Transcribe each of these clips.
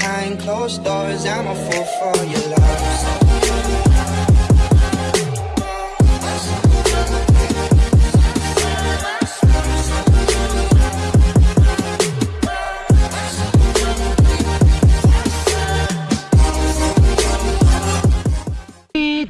behind closed doors. I'm a fool for your love.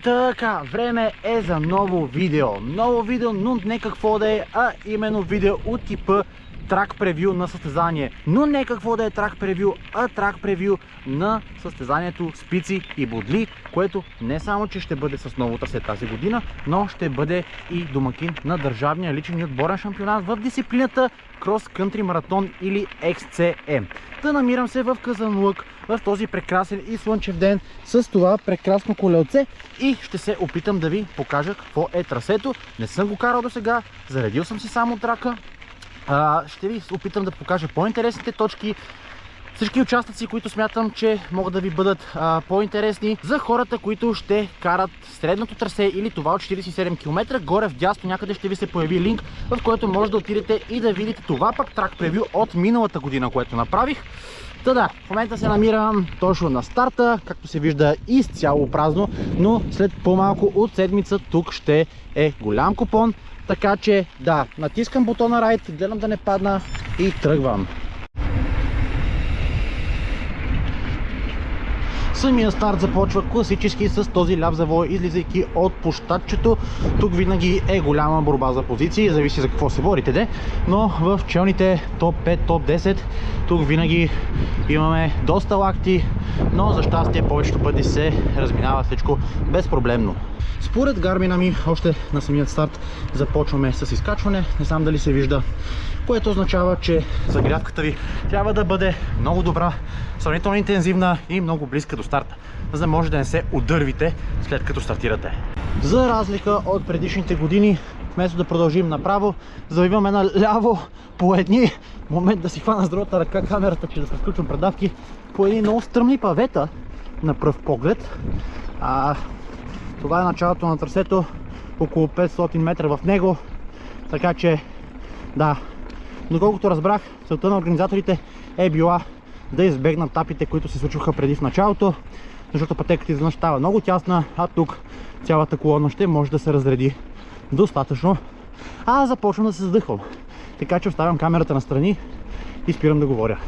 Така, време е за ново видео. Ново видео, но не какво да е, а именно видео от типа трак превю на състезание. Но не какво да е трак превю, а трак превю на състезанието Спици и Бодли, което не само, че ще бъде с ново трасе тази година, но ще бъде и домакин на държавния личен и отборен шампионат в дисциплината Cross Country Marathon или XCM. Та намирам се в Казанлък в този прекрасен и слънчев ден с това прекрасно колелце и ще се опитам да ви покажа какво е трасето. Не съм го карал до сега, заредил съм си само трака, ще ви опитам да покажа по-интересните точки, всички участъци, които смятам, че могат да ви бъдат по-интересни за хората, които ще карат средното трасе или това от 47 км. Горе в дясно някъде ще ви се появи линк, в който може да отидете и да видите това пък трак превю от миналата година, което направих. Та да, в момента се намирам точно на старта, както се вижда изцяло празно, но след по-малко от седмица тук ще е голям купон. Така че да, натискам бутона райд, гледам да не падна и тръгвам. Самия старт започва класически с този ляв завой, излизайки от площадчето. Тук винаги е голяма борба за позиции, зависи за какво се борите, де. но в челните топ 5, топ 10 тук винаги имаме доста лакти, но за щастие повечето пъти се разминава всичко безпроблемно. Според гармина ми, още на самият старт започваме с изкачване. Не знам дали се вижда, което означава, че загрявката ви трябва да бъде много добра, сравнително интензивна и много близка до старта, за да може да не се удървите след като стартирате. За разлика от предишните години, вместо да продължим направо, завиваме наляво по едни момент да си хвана с другата ръка камерата, че да се включвам предавки по едни много стръмни павета на пръв поглед. А, това е началото на трасето, около 500 метра в него, така че да, доколкото разбрах, целта на организаторите е била да избегнат тапите, които се случваха преди в началото, защото пътеката изведнъж става много тясна, а тук цялата колона ще може да се разреди достатъчно. А започвам да се задъхвам. Така че оставям камерата настрани и спирам да говоря.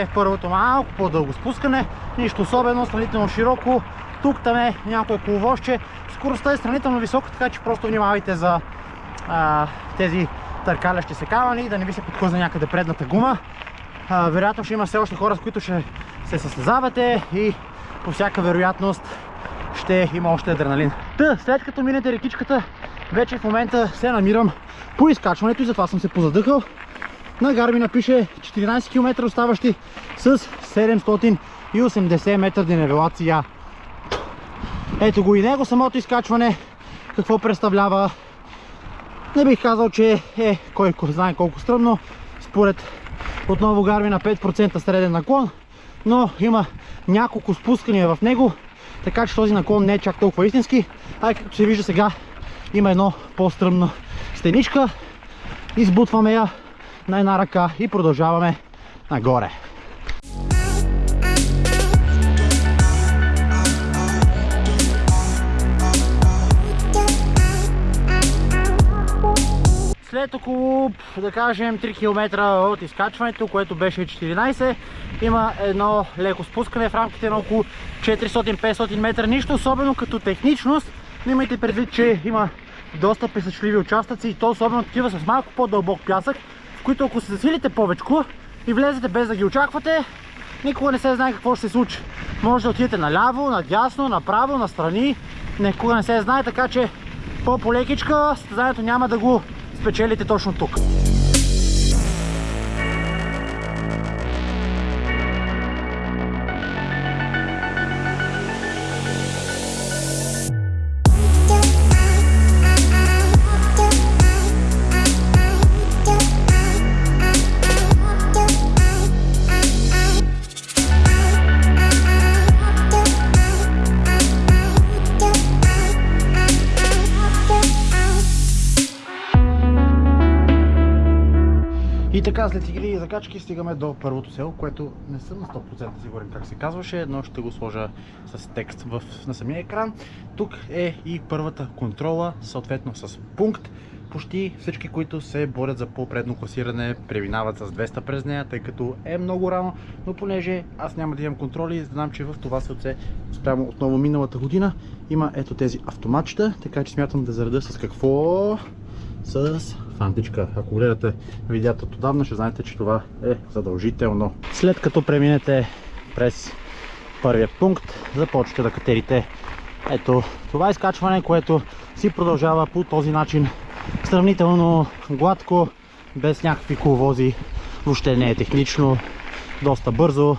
Е първото малко по-дълго спускане, нищо особено, сравнително широко. Тук там е някое коловоще. Скоростта е сравнително висока, така че просто внимавайте за а, тези търкалящи се камъни, да не ви се подхлъзне някъде предната гума. А, вероятно ще има все още хора, с които ще се състезавате и по всяка вероятност ще има още адреналин. Та, след като минете рекичката, вече в момента се намирам по изкачването и затова съм се позадъхал. На Гармина пише 14 км оставащи с 780 метра денивелация. Ето го и него самото изкачване. Какво представлява? Не бих казал, че е кой знае колко стръмно. Според отново Гармина 5% среден наклон, но има няколко спускания в него, така че този наклон не е чак толкова истински. А както се вижда сега, има едно по-стръмна стеничка. Избутваме я на една ръка и продължаваме нагоре. След около, да кажем, 3 км от изкачването, което беше 14, има едно леко спускане в рамките на около 400-500 метра. Нищо особено като техничност, но имайте предвид, че има доста песъчливи участъци и то особено такива с малко по-дълбок пясък, които ако се засилите повечко и влезете без да ги очаквате, Никога не се знае какво ще се случи. Може да отидете наляво, надясно, направо, настрани. Никога не се знае, така че по-полекичка състезанието няма да го спечелите точно тук. Така, след игри и закачки стигаме до първото село, което не съм на 100% сигурен как се казваше, но ще го сложа с текст в, на самия екран. Тук е и първата контрола, съответно с пункт. Почти всички, които се борят за по-предно класиране, преминават с 200 през нея, тъй като е много рано, но понеже аз няма да имам контроли, знам, че в това селце, спрямо отново миналата година, има ето тези автоматчета, така че смятам да зареда с какво? С фантичка. Ако гледате видеята от отдавна, ще знаете, че това е задължително. След като преминете през първия пункт, започвате да катерите ето това изкачване, което си продължава по този начин сравнително гладко, без някакви коловози, въобще не е технично, доста бързо,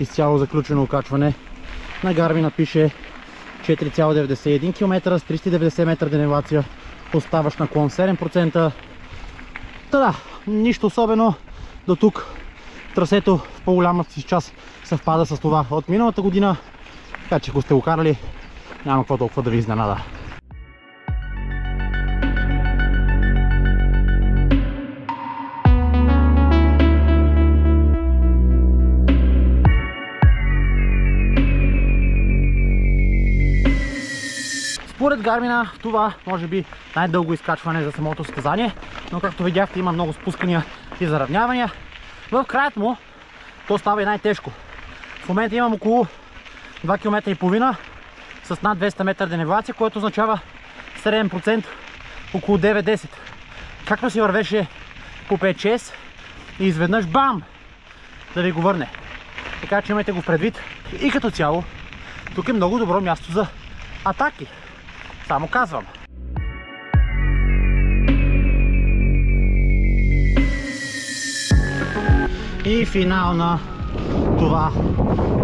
изцяло заключено окачване. На Гармина пише 4,91 км с 390 метра денивация, оставаш наклон 7%. Та да, нищо особено до тук. Трасето в по-голямата си част съвпада с това от миналата година, така че ако сте го карали, няма какво толкова да ви изненада. Според Гармина това може би най-дълго изкачване за самото състезание, но както видяхте има много спускания и заравнявания. В краят му то става и най-тежко. В момента имам около 2 км и половина с над 200 метра денивация, което означава среден процент около 9-10. Както си вървеше по 5-6 и изведнъж бам! Да ви го върне. Така че имайте го предвид. И като цяло, тук е много добро място за атаки. Само казвам. И финал на това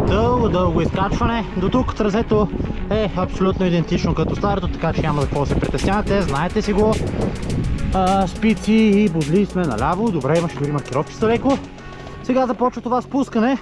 дълго-дълго изкачване. До тук трасето е абсолютно идентично като старото, така че няма какво да се притеснявате. Знаете си го. А, спици и бозли сме наляво. Добре, имаше дори маркировки са леко. Сега започва това спускане.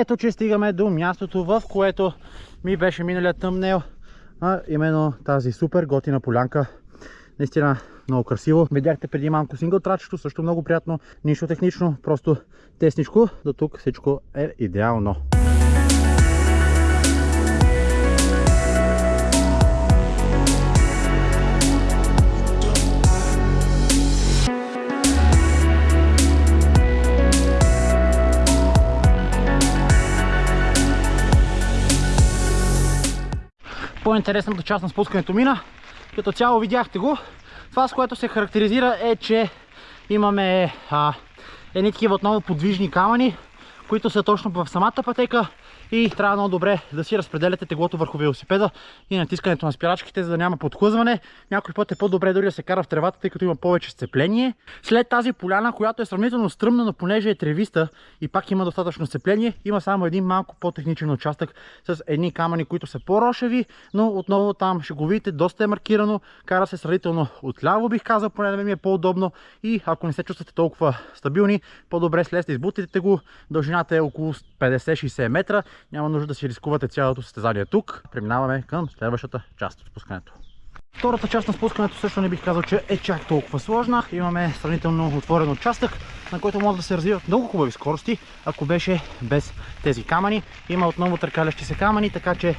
Ето, че стигаме до мястото, в което ми беше миналият тъмнел, а именно тази супер готина полянка. Наистина много красиво. Видяхте преди малко сингъл трачето, също много приятно, нищо технично, просто тесничко. До тук всичко е идеално. По-интересната част на спускането мина. Като цяло видяхте го. Това с което се характеризира е, че имаме а, едни такива отново подвижни камъни, които са точно в самата пътека и трябва много добре да си разпределяте теглото върху велосипеда и натискането на спирачките, за да няма подхлъзване. Някой път е по-добре дори да се кара в тревата, тъй като има повече сцепление. След тази поляна, която е сравнително стръмна, но понеже е тревиста и пак има достатъчно сцепление, има само един малко по-техничен участък с едни камъни, които са по-рошеви, но отново там ще го видите, доста е маркирано, кара се сравнително отляво бих казал, поне да ми е по-удобно и ако не се чувствате толкова стабилни, по-добре слезте, избутите го, дължината е около 50-60 метра няма нужда да си рискувате цялото състезание тук. Преминаваме към следващата част от спускането. Втората част на спускането също не бих казал, че е чак толкова сложна. Имаме сравнително отворен участък, на който могат да се развиват много хубави скорости, ако беше без тези камъни. Има отново търкалящи се камъни, така че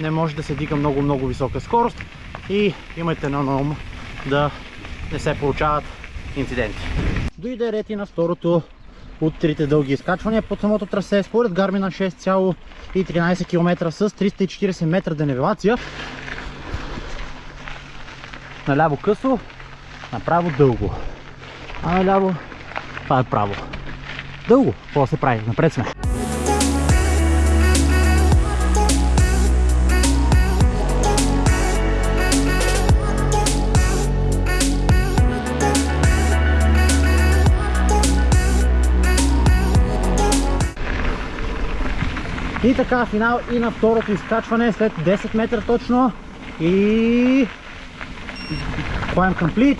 не може да се дига много-много висока скорост и имайте на ум да не се получават инциденти. Дойде ред и на второто от трите дълги изкачвания под самото трасе. Според Garmin 6,13 км с 340 метра денивелация. Наляво късо, направо дълго. А наляво това е право. Дълго. Какво се прави? Напред сме. И така, финал и на второто изкачване след 10 метра точно. И... Climb complete.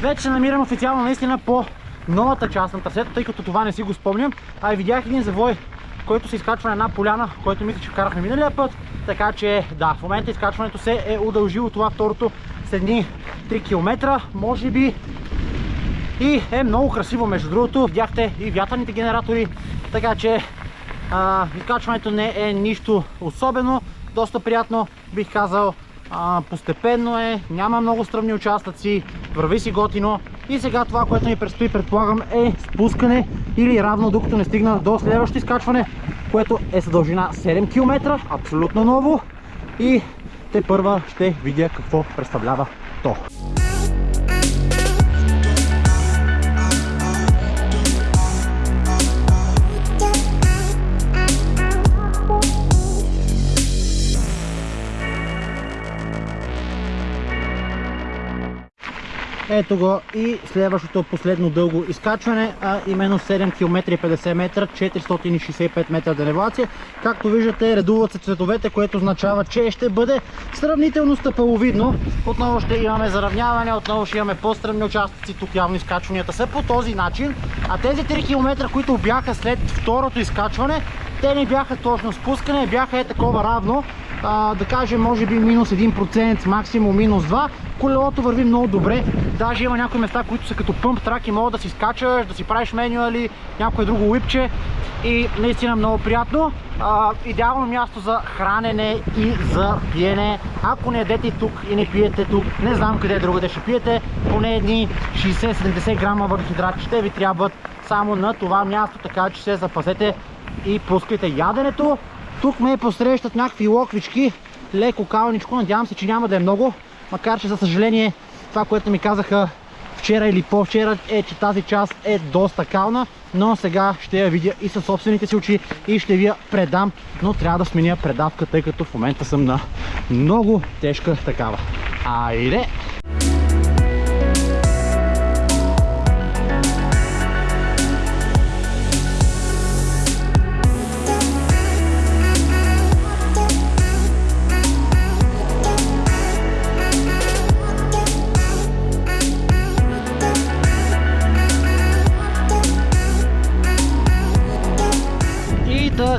Вече се намирам официално наистина по новата част на трасето, тъй като това не си го спомням. А и видях един завой, който се изкачва на една поляна, който мисля, че карахме миналия път. Така че да, в момента изкачването се е удължило това второто с едни 3 км, може би. И е много красиво между другото. Видяхте и вятърните генератори, така че изкачването не е нищо особено, доста приятно бих казал. Постепенно е, няма много стръмни участъци, върви си готино. И сега това, което ми предстои, предполагам, е спускане или равно докато не стигна до следващото изкачване, което е с дължина 7 км, абсолютно ново. И те първа ще видя какво представлява то. Ето го и следващото последно дълго изкачване, а именно 7 км 50 метра, 465 метра денивелация. Както виждате, редуват се цветовете, което означава, че ще бъде сравнително стъпаловидно. Отново ще имаме заравняване, отново ще имаме по-стръмни участъци. Тук явно изкачванията са по този начин. А тези 3 км, които бяха след второто изкачване, те не бяха точно спускане, бяха е такова равно. А, да кажем, може би минус 1%, максимум минус 2. Колелото върви много добре. Даже има някои места, които са като пъмп трак и могат да си скачаш, да си правиш менюали, някое друго уипче. И наистина много приятно. А, идеално място за хранене и за пиене. Ако не ядете тук и не пиете тук, не знам къде другаде ще пиете, поне едни 60-70 грама въглехидрати ще ви трябват само на това място, така че се запазете и пускайте яденето. Тук ме посрещат някакви локвички, леко калничко, надявам се, че няма да е много, макар че за съжаление това, което ми казаха вчера или по-вчера е, че тази част е доста кална, но сега ще я видя и със собствените си очи и ще ви я предам, но трябва да сменя предавка, тъй като в момента съм на много тежка такава. Айде!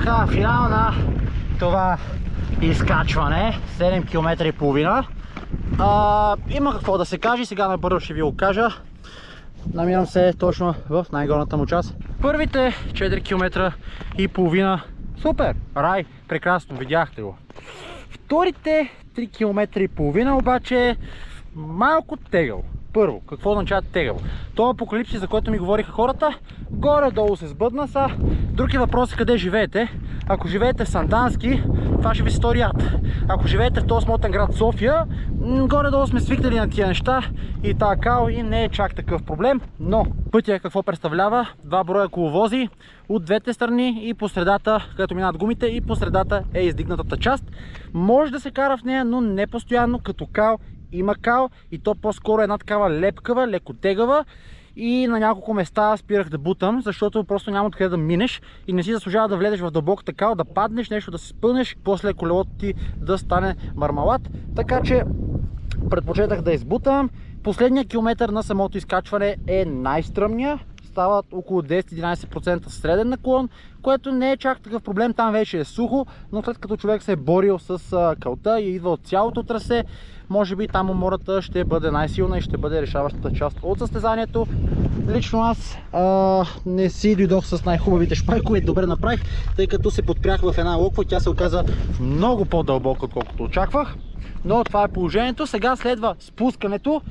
Така, финал на това изкачване, 7 км и половина. Има какво да се каже, сега набързо ще ви го кажа. Намирам се точно в най-горната му част. Първите 4 км и половина, супер, рай, прекрасно, видяхте го. Вторите 3 км и половина обаче малко тегъл. Първо, какво означава тегъл? Това апокалипсис, за който ми говориха хората, горе-долу се сбъдна са. Други въпроси къде живеете. Ако живеете в Сандански, това ще ви стори ад. Ако живеете в този смотен град София, горе-долу сме свикнали на тия неща и така и не е чак такъв проблем. Но пътя какво представлява? Два броя коловози от двете страни и по средата, където минат гумите и по средата е издигнатата част. Може да се кара в нея, но не постоянно, като кал има кал и то по-скоро е една такава лепкава, леко тегава и на няколко места спирах да бутам, защото просто няма откъде да минеш и не си заслужава да влезеш в дълбоката кал, да паднеш, нещо да се спънеш, после колелото ти да стане мармалат. Така че предпочетах да избутам. Последният километър на самото изкачване е най-стръмния. стават около 10-11% среден наклон, което не е чак такъв проблем, там вече е сухо, но след като човек се е борил с а, кълта и идва от цялото трасе, може би там умората ще бъде най-силна и ще бъде решаващата част от състезанието. Лично аз а, не си дойдох с най-хубавите шпайкове и добре направих, тъй като се подпрях в една локва, тя се оказа много по-дълбока, отколкото очаквах. Но това е положението. Сега следва спускането.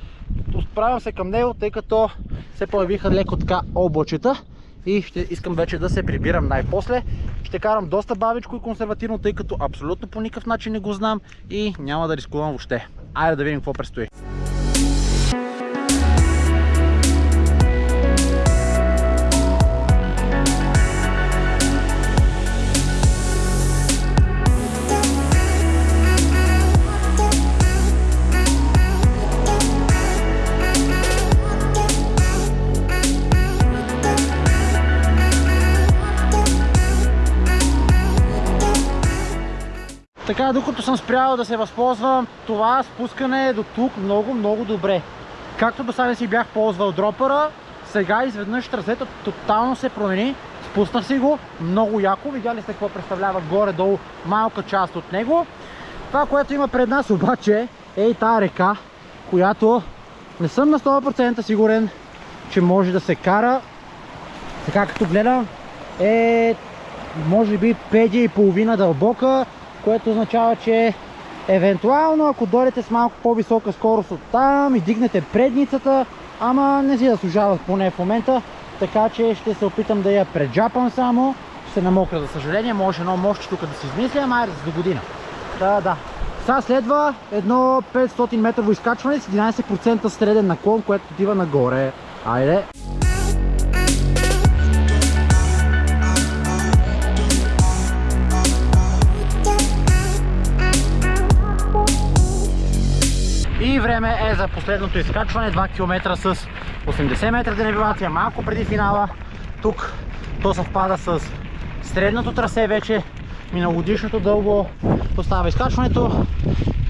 Справям се към него, тъй като се появиха леко така облачета и ще искам вече да се прибирам най-после. Ще карам доста бавичко и консервативно, тъй като абсолютно по никакъв начин не го знам и няма да рискувам въобще. Айде да видим какво предстои. Така, докато съм спрял да се възползвам, това спускане е до тук много, много добре. Както до сега си бях ползвал дропъра, сега изведнъж трасето тотално се промени. Спуснах си го, много яко. Видяли сте какво представлява горе-долу малка част от него. Това, което има пред нас обаче е и тази река, която не съм на 100% сигурен, че може да се кара. Така като гледам е може би 5 и половина дълбока което означава, че евентуално ако дойдете с малко по-висока скорост от там и дигнете предницата, ама не си заслужават поне в момента, така че ще се опитам да я преджапам само, ще се намокра за съжаление, може едно мощче тук да се измисля, ама айде за до година. Да, да. Сега следва едно 500 метрово изкачване с 11% среден наклон, което отива нагоре. Айде! Време е за последното изкачване, 2 км с 80 метра денивелация, малко преди финала. Тук то съвпада с средното трасе вече, миналогодишното дълго остава изкачването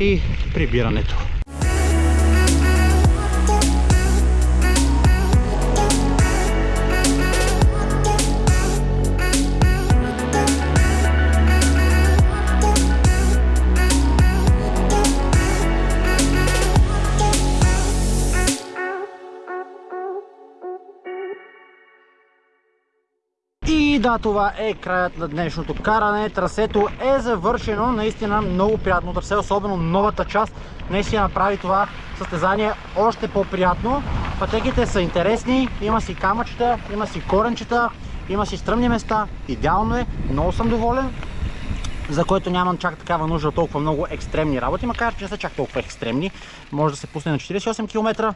и прибирането. Да, това е краят на днешното каране. Трасето е завършено. Наистина много приятно трасе, особено новата част. Наистина направи това състезание още по-приятно. Пътеките са интересни, има си камъчета, има си коренчета, има си стръмни места. Идеално е, много съм доволен за което нямам чак такава нужда толкова много екстремни работи, макар че не са чак толкова екстремни. Може да се пусне на 48 км.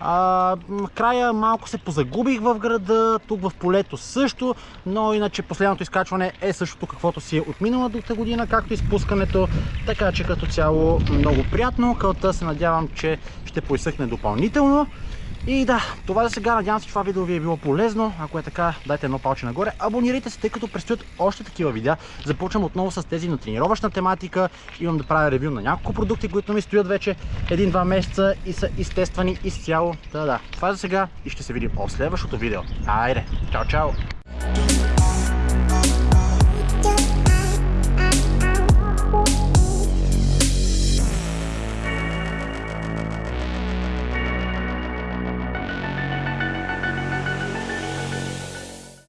А, края малко се позагубих в града, тук в полето също, но иначе последното изкачване е същото каквото си е от миналата година, както и спускането, така че като цяло много приятно. Кълта се надявам, че ще поизсъхне допълнително. И да, това за сега. Надявам се, че това видео ви е било полезно. Ако е така, дайте едно палче нагоре. Абонирайте се, тъй като предстоят още такива видеа. Започвам отново с тези на тренировъчна тематика. Имам да правя ревю на няколко продукти, които ми стоят вече един-два месеца и са изтествани изцяло. Да, да. Това за сега и ще се видим в следващото видео. Айде, чао, чао!